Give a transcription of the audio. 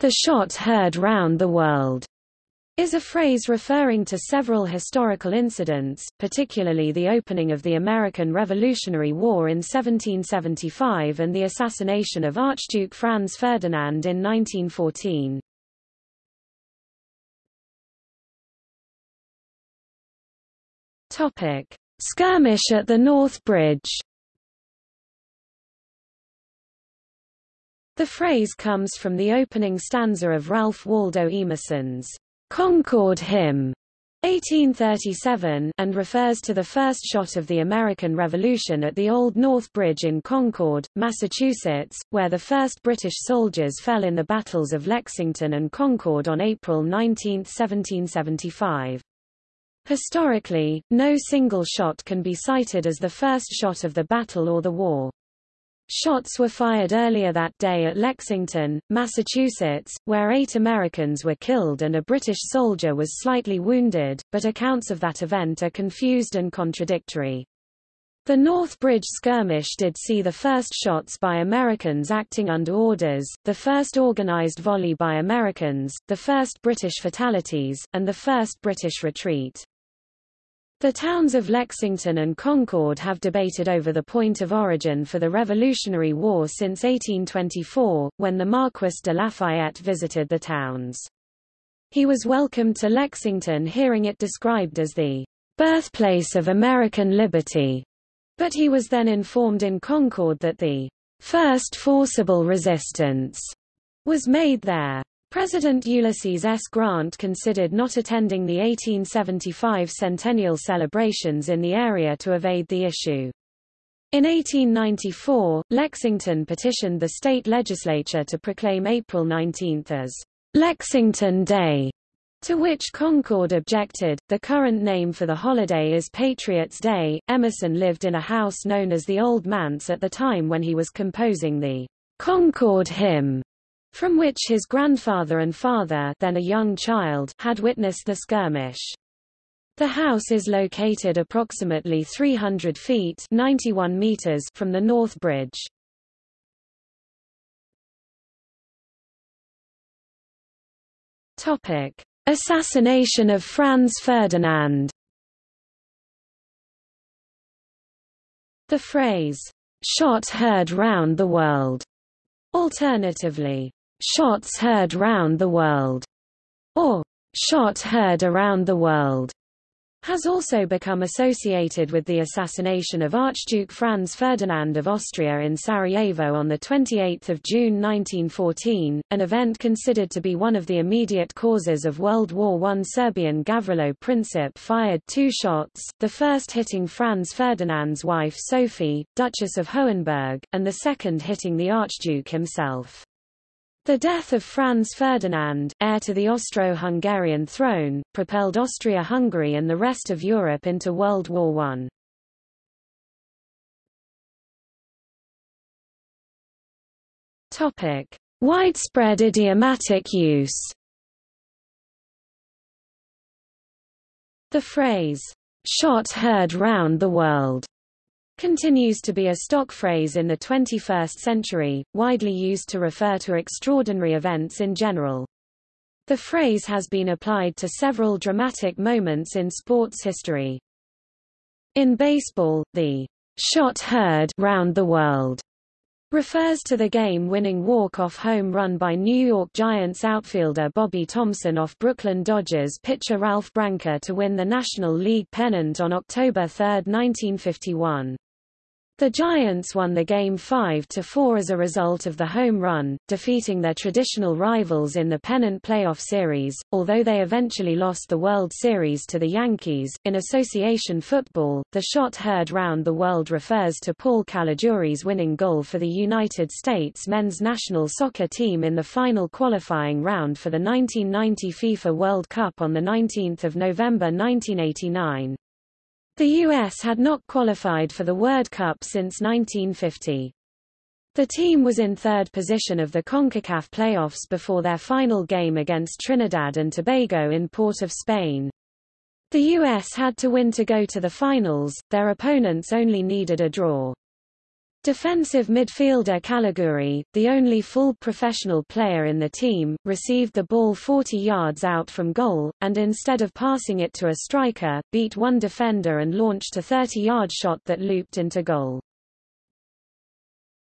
the shot heard round the world is a phrase referring to several historical incidents, particularly the opening of the American Revolutionary War in 1775 and the assassination of Archduke Franz Ferdinand in 1914. Topic: Skirmish at the North Bridge. The phrase comes from the opening stanza of Ralph Waldo Emerson's Concord Hymn 1837 and refers to the first shot of the American Revolution at the Old North Bridge in Concord, Massachusetts, where the first British soldiers fell in the battles of Lexington and Concord on April 19, 1775. Historically, no single shot can be cited as the first shot of the battle or the war. Shots were fired earlier that day at Lexington, Massachusetts, where eight Americans were killed and a British soldier was slightly wounded, but accounts of that event are confused and contradictory. The North Bridge skirmish did see the first shots by Americans acting under orders, the first organized volley by Americans, the first British fatalities, and the first British retreat. The towns of Lexington and Concord have debated over the point of origin for the Revolutionary War since 1824, when the Marquis de Lafayette visited the towns. He was welcomed to Lexington hearing it described as the birthplace of American liberty, but he was then informed in Concord that the first forcible resistance was made there. President Ulysses S. Grant considered not attending the 1875 centennial celebrations in the area to evade the issue. In 1894, Lexington petitioned the state legislature to proclaim April 19 as Lexington Day, to which Concord objected. The current name for the holiday is Patriots' Day. Emerson lived in a house known as the Old Manse at the time when he was composing the Concord Hymn from which his grandfather and father then a young child had witnessed the skirmish. The house is located approximately 300 feet 91 meters from the North Bridge. Topic: Assassination of Franz Ferdinand. The phrase, shot heard round the world, alternatively, shots heard round the world, or shot heard around the world, has also become associated with the assassination of Archduke Franz Ferdinand of Austria in Sarajevo on 28 June 1914, an event considered to be one of the immediate causes of World War I. Serbian Gavrilo Princip fired two shots, the first hitting Franz Ferdinand's wife Sophie, Duchess of Hohenberg, and the second hitting the Archduke himself. The death of Franz Ferdinand, heir to the Austro-Hungarian throne, propelled Austria-Hungary and the rest of Europe into World War I. Topic: Widespread idiomatic use. The phrase, shot heard round the world, continues to be a stock phrase in the 21st century, widely used to refer to extraordinary events in general. The phrase has been applied to several dramatic moments in sports history. In baseball, the shot heard round the world refers to the game-winning walk-off home run by New York Giants outfielder Bobby Thomson off Brooklyn Dodgers pitcher Ralph Branca to win the National League pennant on October 3, 1951. The Giants won the game 5-4 as a result of the home run, defeating their traditional rivals in the pennant playoff series, although they eventually lost the World Series to the Yankees. In association football, the shot heard round the world refers to Paul Caligiuri's winning goal for the United States men's national soccer team in the final qualifying round for the 1990 FIFA World Cup on 19 November 1989. The US had not qualified for the World Cup since 1950. The team was in third position of the CONCACAF playoffs before their final game against Trinidad and Tobago in Port of Spain. The US had to win to go to the finals, their opponents only needed a draw. Defensive midfielder Caligiuri, the only full professional player in the team, received the ball 40 yards out from goal, and instead of passing it to a striker, beat one defender and launched a 30-yard shot that looped into goal.